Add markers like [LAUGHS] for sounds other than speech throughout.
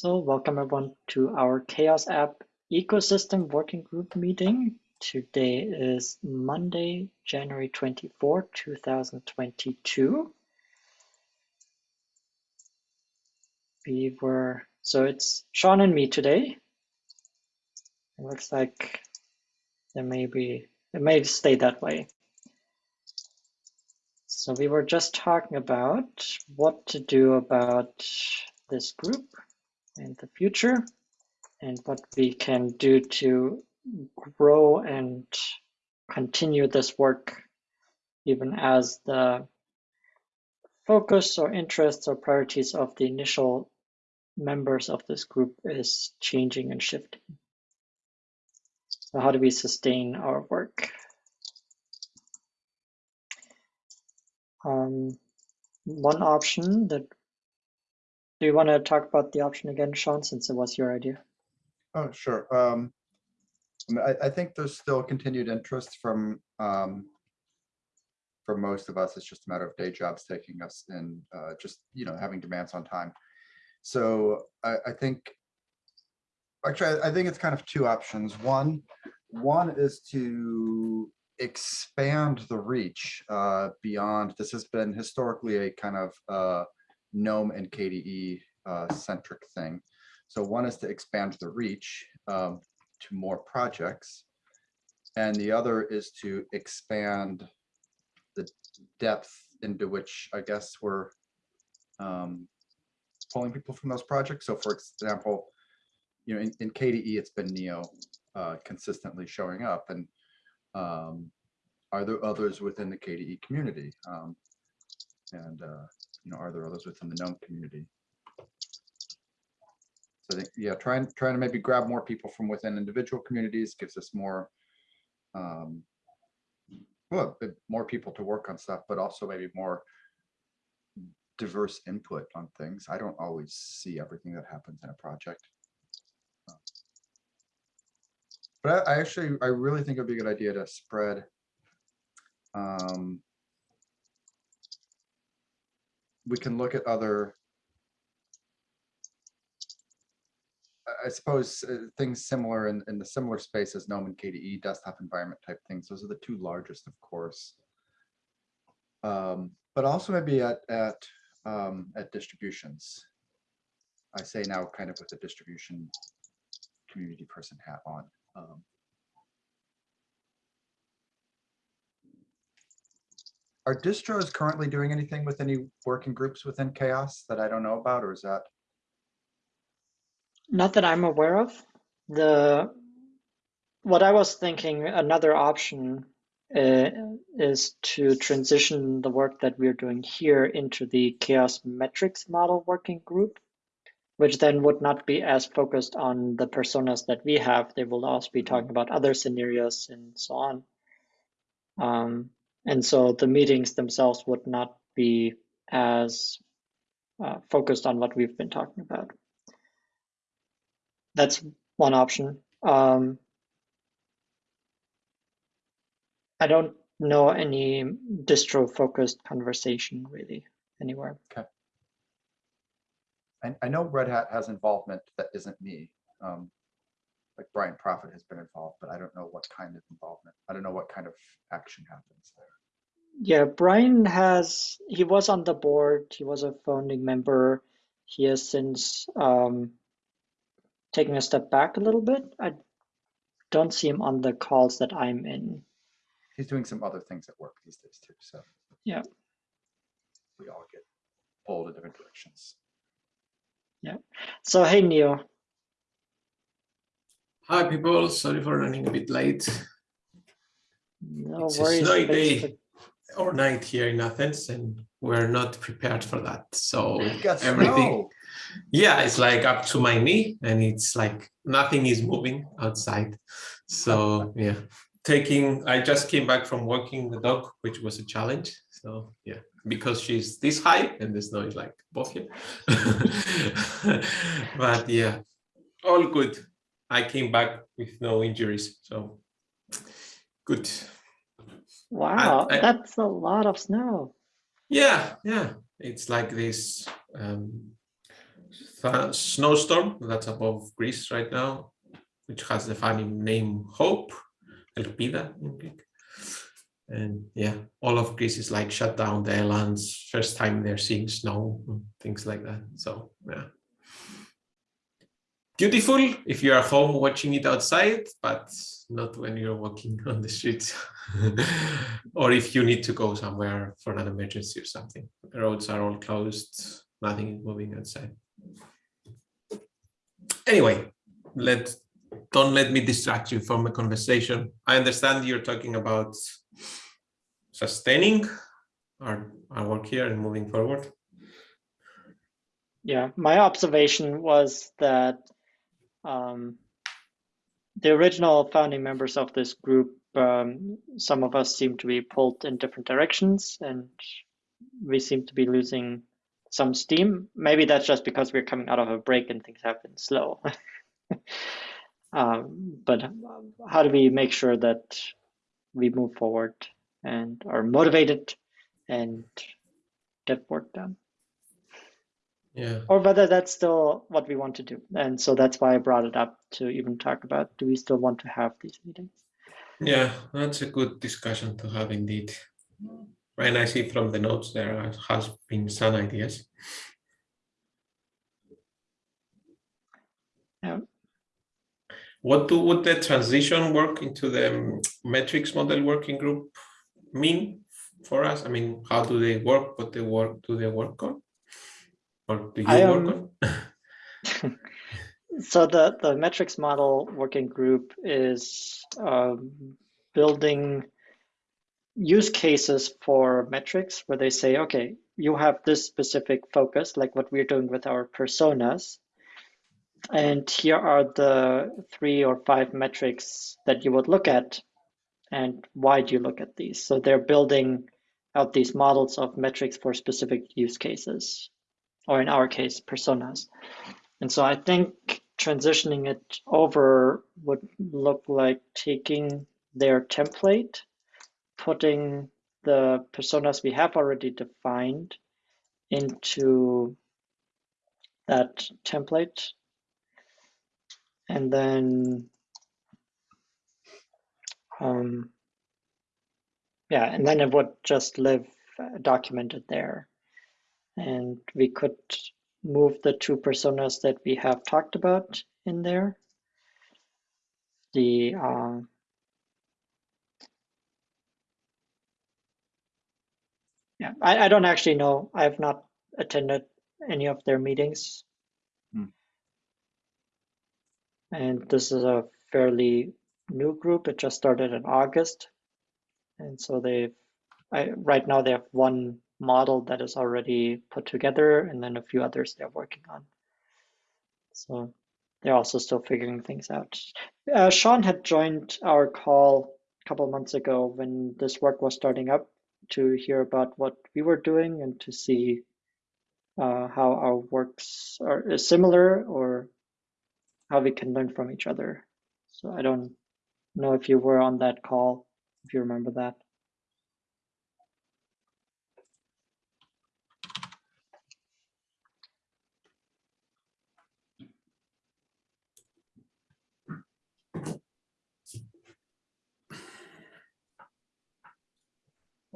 So welcome everyone to our CHAOSS App Ecosystem Working Group meeting. Today is Monday, January 24, 2022. We were, so it's Sean and me today. It looks like there may be, it may stay that way. So we were just talking about what to do about this group in the future and what we can do to grow and continue this work even as the focus or interests or priorities of the initial members of this group is changing and shifting. So how do we sustain our work? Um, one option that do you want to talk about the option again, Sean, since it was your idea? Oh, sure. Um, I, I, think there's still continued interest from um, from most of us. It's just a matter of day jobs taking us and uh, just you know having demands on time. So I, I think actually I, I think it's kind of two options. One one is to expand the reach uh, beyond. This has been historically a kind of uh, GNOME and KDE uh, centric thing. So one is to expand the reach um, to more projects. And the other is to expand the depth into which I guess we're um, pulling people from those projects. So for example, you know, in, in KDE, it's been Neo uh, consistently showing up. And um, are there others within the KDE community? Um, and uh, you know, are there others within the GNOME community? So I think, yeah, trying trying to maybe grab more people from within individual communities gives us more, um, well, more people to work on stuff, but also maybe more diverse input on things. I don't always see everything that happens in a project. But I, I actually, I really think it'd be a good idea to spread um, we can look at other I suppose uh, things similar in, in the similar space as GNOME and KDE desktop environment type things. Those are the two largest, of course. Um, but also maybe at at um, at distributions. I say now kind of with the distribution community person hat on. Um, Are distros currently doing anything with any working groups within CHAOSS that I don't know about, or is that? Not that I'm aware of. The what I was thinking, another option uh, is to transition the work that we're doing here into the CHAOSS metrics model working group, which then would not be as focused on the personas that we have. They will also be talking about other scenarios and so on. Um, and so the meetings themselves would not be as uh, focused on what we've been talking about. That's one option. Um, I don't know any distro focused conversation really anywhere. Okay. I, I know Red Hat has involvement that isn't me. Um, like Brian Proffitt has been involved, but I don't know what kind of involvement. I don't know what kind of action happens there. Yeah, Brian has, he was on the board, he was a founding member. He has since um, taken a step back a little bit. I don't see him on the calls that I'm in. He's doing some other things at work these days too, so. Yeah. We all get pulled in different directions. Yeah. So, hey, Neo. Hi, people. Sorry for running a bit late. No it's worries. A snowy day or night here in Athens, and we're not prepared for that. So everything, yeah, it's like up to my knee, and it's like nothing is moving outside. So [LAUGHS] yeah, taking. I just came back from walking the dog, which was a challenge. So yeah, because she's this high and the snow is like above here. [LAUGHS] but yeah, all good. I came back with no injuries, so good. Wow, I, I, that's a lot of snow. Yeah, yeah. It's like this um, th snowstorm that's above Greece right now, which has the funny name Hope, Elpida in Greek. And yeah, all of Greece is like shut down, the islands, first time they're seeing snow, things like that. So yeah. Beautiful if you're at home watching it outside, but not when you're walking [LAUGHS] on the streets [LAUGHS] or if you need to go somewhere for an emergency or something. The roads are all closed, nothing is moving outside. Anyway, let don't let me distract you from the conversation. I understand you're talking about sustaining our, our work here and moving forward. Yeah, my observation was that um, the original founding members of this group, um, some of us seem to be pulled in different directions and we seem to be losing some steam. Maybe that's just because we're coming out of a break and things have been slow. [LAUGHS] um, but how do we make sure that we move forward and are motivated and get work done? Yeah. Or whether that's still what we want to do. And so that's why I brought it up to even talk about do we still want to have these meetings? Yeah, that's a good discussion to have indeed. And I see from the notes there has been some ideas. Yeah. What do would the transition work into the um, metrics model working group mean for us? I mean, how do they work? What they work do they work on? Or do you I, um, work on? [LAUGHS] so the the metrics model working group is um, building use cases for metrics where they say, okay, you have this specific focus, like what we're doing with our personas. And here are the three or five metrics that you would look at. And why do you look at these? So they're building out these models of metrics for specific use cases, or in our case, personas. And so I think transitioning it over would look like taking their template putting the personas we have already defined into that template. And then, um, yeah, and then it would just live documented there. And we could move the two personas that we have talked about in there. The uh, Yeah, I, I don't actually know. I have not attended any of their meetings. Hmm. And this is a fairly new group. It just started in August. And so they've, I, right now they have one model that is already put together and then a few others they're working on. So they're also still figuring things out. Uh, Sean had joined our call a couple months ago when this work was starting up to hear about what we were doing and to see uh, how our works are similar or how we can learn from each other. So I don't know if you were on that call, if you remember that.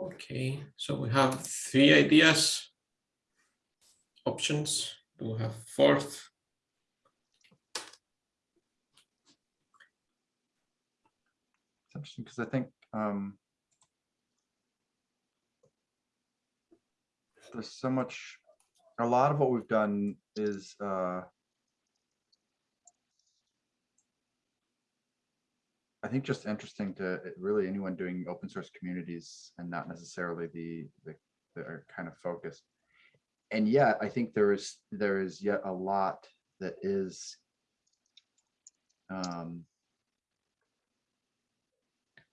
Okay, so we have three ideas, options. Do we have fourth? It's interesting because I think um, there's so much, a lot of what we've done is uh, I think just interesting to really anyone doing open source communities and not necessarily the, the, the kind of focused. And yet I think there is there is yet a lot that is um,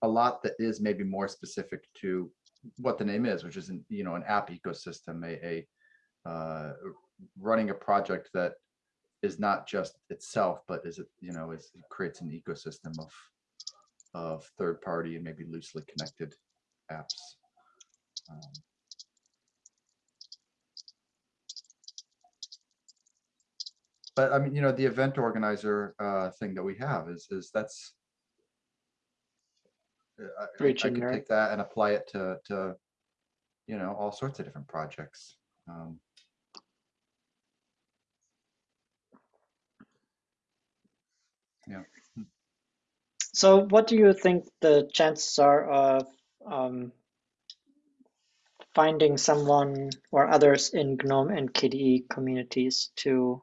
a lot that is maybe more specific to what the name is, which is an, you know an app ecosystem, a, a uh, running a project that is not just itself, but is it you know is it creates an ecosystem of of third party and maybe loosely connected apps. Um, but I mean, you know, the event organizer uh, thing that we have is is that's uh, I, I- could take that and apply it to to you know all sorts of different projects. Um, So what do you think the chances are of um, finding someone or others in GNOME and KDE communities to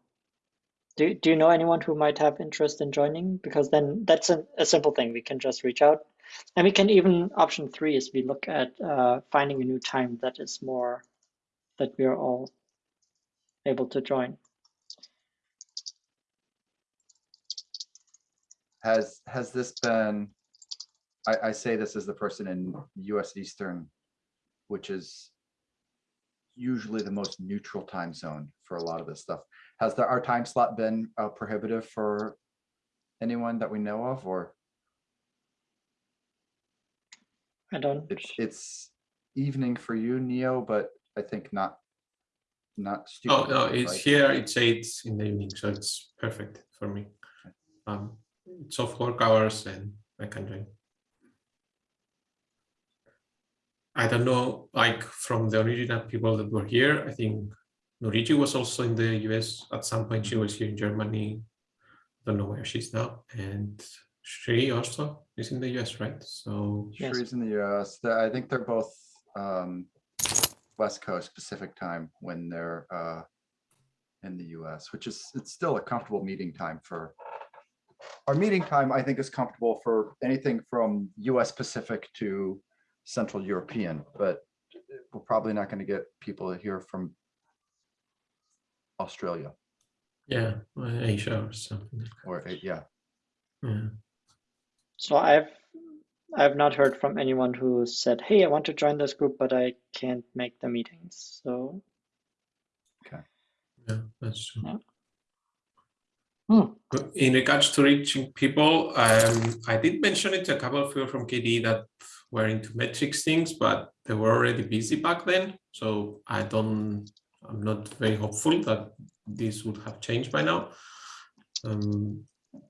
do, do you know anyone who might have interest in joining? Because then that's a, a simple thing. We can just reach out. And we can even, option three is we look at uh, finding a new time that is more, that we are all able to join. Has has this been? I, I say this as the person in U.S. Eastern, which is usually the most neutral time zone for a lot of this stuff. Has the, our time slot been uh, prohibitive for anyone that we know of, or I don't, it's it's evening for you, Neo, but I think not not Oh, no, it's right? here, it's eight in the evening, so it's perfect for me. Um, it's off work hours and I can join. I don't know, like from the original people that were here, I think Nuritzi was also in the US at some point. She was here in Germany. I Don't know where she's now. And Sri also is in the US, right? So Yes. Sri's in the US. I think they're both um, West Coast Pacific time when they're uh, in the US, which is, it's still a comfortable meeting time for. Our meeting time, I think, is comfortable for anything from US Pacific to Central European, but we're probably not going to get people here from Australia yeah, Asia or something. or, yeah. Yeah. so I've, I've not heard from anyone who said, hey, I want to join this group, but I can't make the meetings. So Okay. Yeah, that's true. Yeah. Hmm. But In regards to reaching people, um, I did mention it to a couple of people from KDE that were into metrics things, but they were already busy back then. So I don't, I'm not very hopeful that this would have changed by now. Um,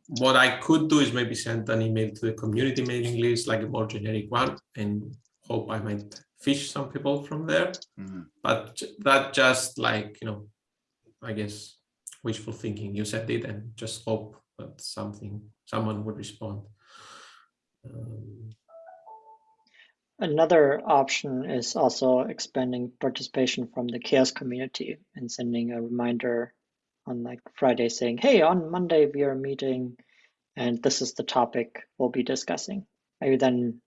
what I could do is maybe send an email to the community mailing list, like a more generic one, and hope I might fish some people from there Mhm. but that just like you know i guess wishful thinking you said it and just hope that something someone would respond um, Another option is also expanding participation from the CHAOSS community and sending a reminder on like Friday saying, hey, on Monday we are meeting and this is the topic we'll be discussing. Maybe then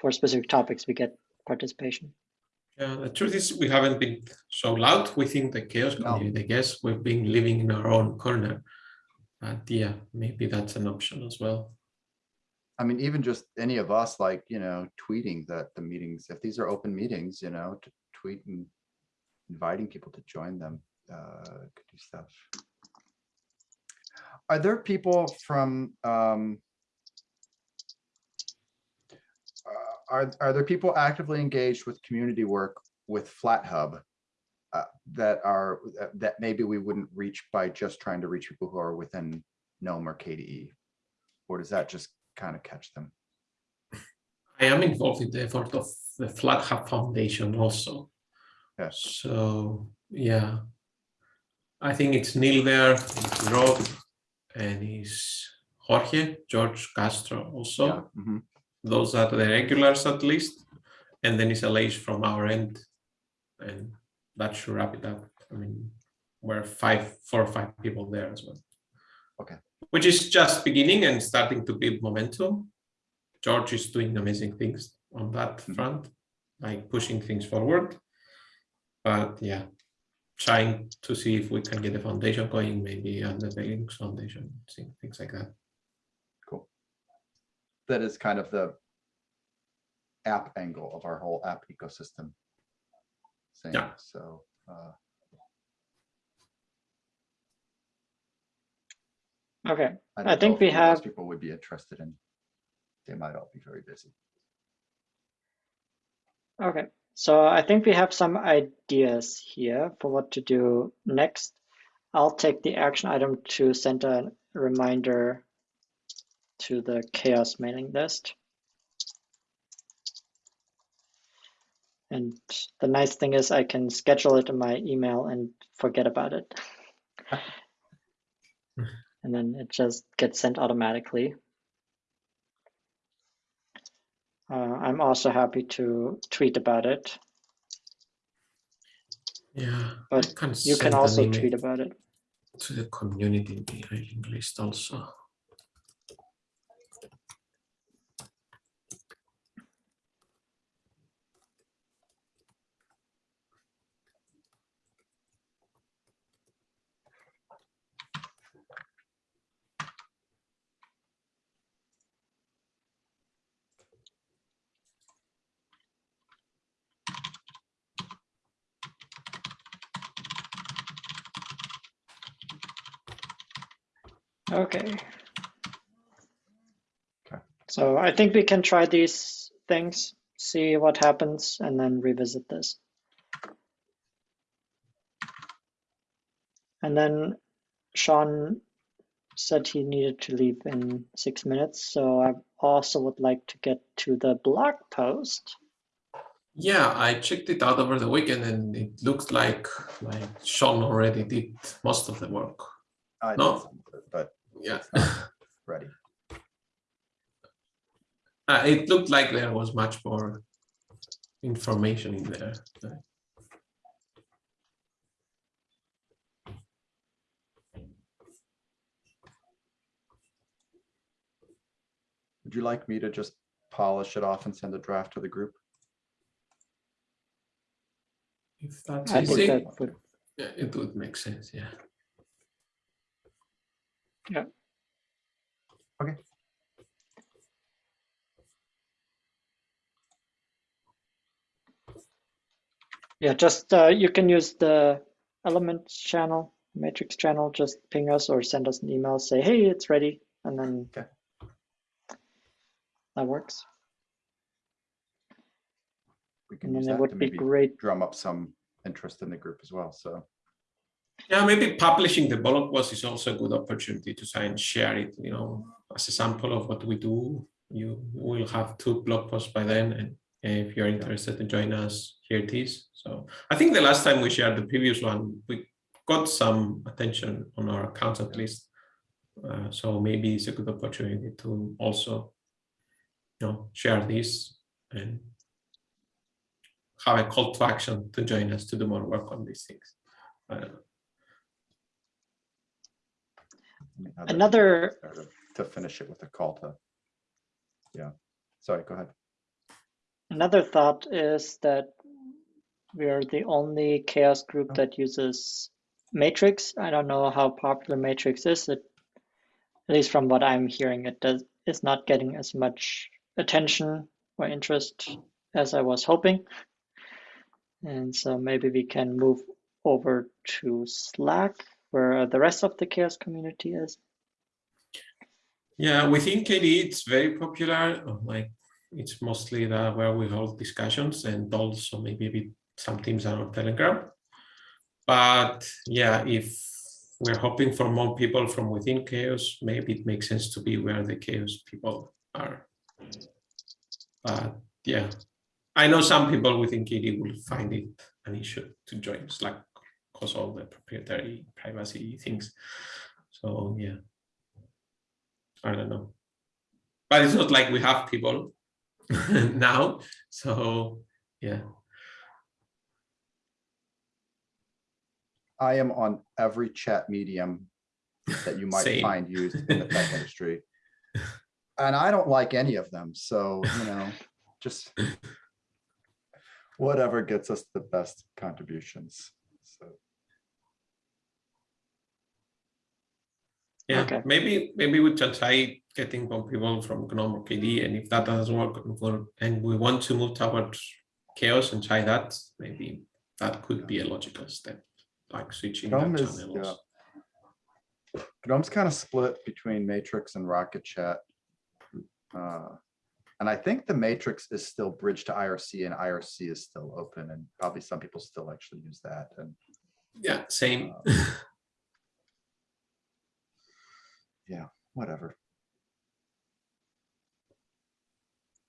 for specific topics we get participation. Yeah the truth is we haven't been so loud within the CHAOSS No. community i guess we've been living in our own corner but yeah maybe that's an option as well I mean, even just any of us, like, you know, tweeting that the meetings, if these are open meetings, you know, to tweet and inviting people to join them, uh, could do stuff. Are there people from, um, uh, are, are there people actively engaged with community work with FlatHub? Uh, that are, that- maybe we wouldn't reach by just trying to reach people who are within GNOME or KDE? Or does that just kind of catch them? [LAUGHS] I am involved in the effort of the FlatHub Foundation also. Yes. So yeah, I think it's Neil there, it's Rob, and is Jorge, George Castro also. Yeah, mhm. Those are the regulars at least, and then it's Aleix from our end, and that should wrap it up. I mean, we're five, four or five people there as well. Okay. Which is just beginning and starting to build momentum. George is doing amazing things on that Mhm. front, like pushing things forward. But yeah, trying to see if we can get the foundation going, maybe under the Linux Foundation, things like that. Cool. That is kind of the app angle of our whole app ecosystem. thing. Yeah. So, uh, Okay, I I think we have- People would be interested in, they might all be very busy. okay. So I think we have some ideas here for what to do next. I'll take the action item to send a reminder to the CHAOSS mailing list. And the nice thing is I can schedule it in my email and forget about it. [LAUGHS] and then it just gets sent automatically. Uh, I'm also happy to tweet about it. Yeah, but you can also tweet about it to the community mailing list also. Okay. Okay. So I think we can try these things, see what happens, and then revisit this. And then Sean said he needed to leave in six minutes, so I also would like to get to the blog post. Yeah, I checked it out over the weekend and it looks like like Sean already did most of the work. I No. did some of it, But Yeah. ready. Uh, it looked like there was much more information in there. Would you like me to just polish it off and send a draft to the group? If that's I think easy, that would, yeah, it would make sense. Yeah. Yeah. Okay. yeah, just uh, you can use the elements channel, matrix channel, just ping us or send us an email, say, hey, it's ready, and then Okay. that works. We can And use then it that would to be maybe great. drum up some interest in the group as well, so. Yeah, maybe publishing the blog post is also a good opportunity to try and share it, you know, as a sample of what we do. You will have two blog posts by then, and if you're interested to join us, here it is. So I think the last time we shared the previous one, we got some attention on our accounts at least. Uh, so maybe it's a good opportunity to also, you know, share this and have a call to action to join us to do more work on these things. I don't know. let me have that Another To finish it with a call to. Yeah, sorry, go ahead. Another thought is that we are the only CHAOSS group Oh. that uses Matrix. I don't know how popular Matrix is. It, at least from what I'm hearing, it does is not getting as much attention or interest as I was hoping. And so maybe we can move over to Slack, where the rest of the CHAOSS community is. Yeah, within KDE, it's very popular. Like it's mostly the where we hold discussions and also maybe a bit some teams are on Telegram. But yeah, if we're hoping for more people from within CHAOSS, maybe it makes sense to be where the CHAOSS people are. But yeah, I know some people within KDE will find it an issue to join Slack because all the proprietary privacy things. So yeah. I don't know. But it's not like we have people [LAUGHS] now. So yeah. I am on every chat medium that you might find used in the tech [LAUGHS] industry. And I don't like any of them, so, you know, just [LAUGHS] whatever gets us the best contributions. Yeah, Okay. maybe maybe we can try getting more people from GNOME or KDE, and if that doesn't work, we'll- and we want to move towards CHAOSS and try that, maybe that could be a logical step, like switching that GNOME is, channels. yeah. GNOME's kind of split between Matrix and Rocket Chat. Uh, And I think the Matrix is still bridged to IRC and IRC is still open and probably some people still actually use that and Yeah, same. Yeah, whatever.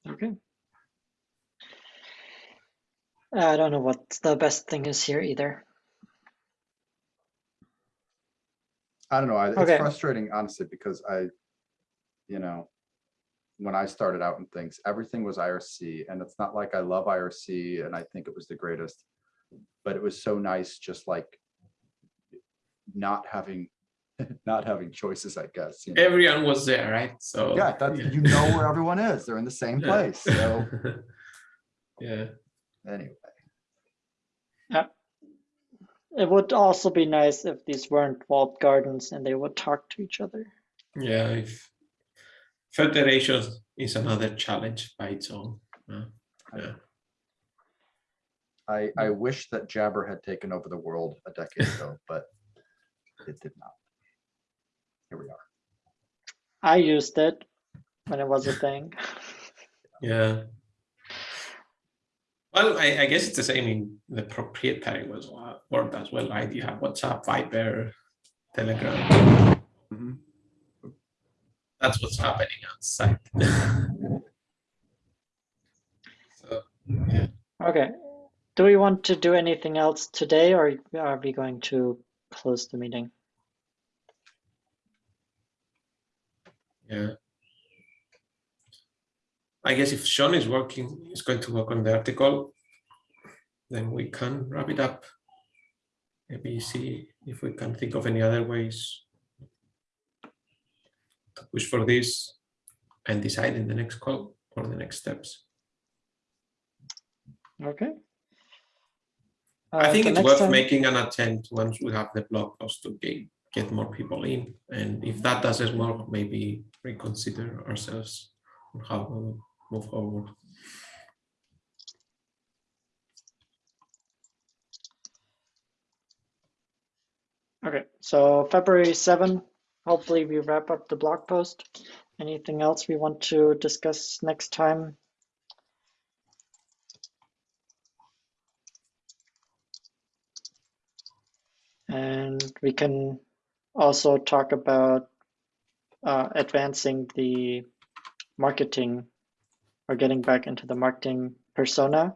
Okay. I don't know what the best thing is here either. I don't know. I- It's Okay. frustrating, honestly, because I, you know, when I started out in things, everything was IRC and it's not like I love IRC and I think it was the greatest. But it was so nice, just like not having, [LAUGHS] not having choices, I guess. you know? Everyone was there, right? So Yeah, that, you know where [LAUGHS] everyone is. They're in the same Yeah. place. So [LAUGHS] yeah. anyway, Yeah. It would also be nice if these weren't walled gardens and they would talk to each other. Yeah, if federation is another challenge by its own. uh, yeah. I, I wish that Jabber had taken over the world a decade ago, but it did not. Here we are. I used it when it was a thing. Yeah. [LAUGHS] Well, I, I guess it's the same in the proprietary was uh, world as well, right? You have WhatsApp, Viber, Telegram. Mhm. That's what's happening outside. [LAUGHS] so, yeah. Okay. Do we want to do anything else today or are we going to close the meeting? Yeah. I guess if Sean is working, is going to work on the article, then we can wrap it up. Maybe see if we can think of any other ways to push for this and decide in the next call or the next steps. Okay. I Uh, think it's worth time- making an attempt once we have the blog post to get, get more people in. And if that doesn't work, maybe reconsider ourselves on how we move forward. Okay, so February 7, hopefully we wrap up the blog post. Anything else we want to discuss next time? And we can also talk about uh, advancing the marketing or getting back into the marketing persona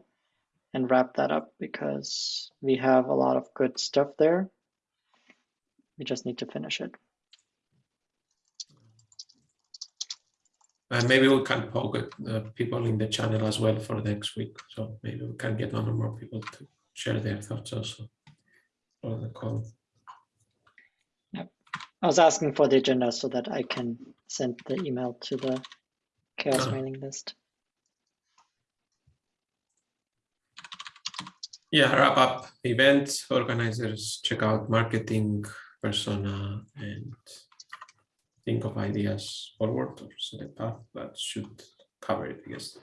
and wrap that up because we have a lot of good stuff there. We just need to finish it. And maybe we can poke the people in the channel as well for next week. So maybe we can get one or more people to share their thoughts also on the call. I was asking for the agenda so that I can send the email to the CHAOSS Ah. mailing list. Yeah, wrap up events, organizers, check out marketing persona and think of ideas forward or set a path that should cover it, I guess.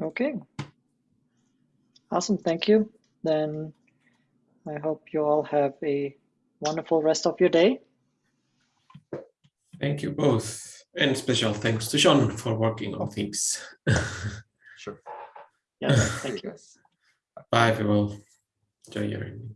Okay. Awesome, thank you. Then I hope you all have a wonderful rest of your day. Thank you both. And special thanks to Sean for working on things. Sure. Yeah, thank you. Bye, everyone. Enjoy your evening.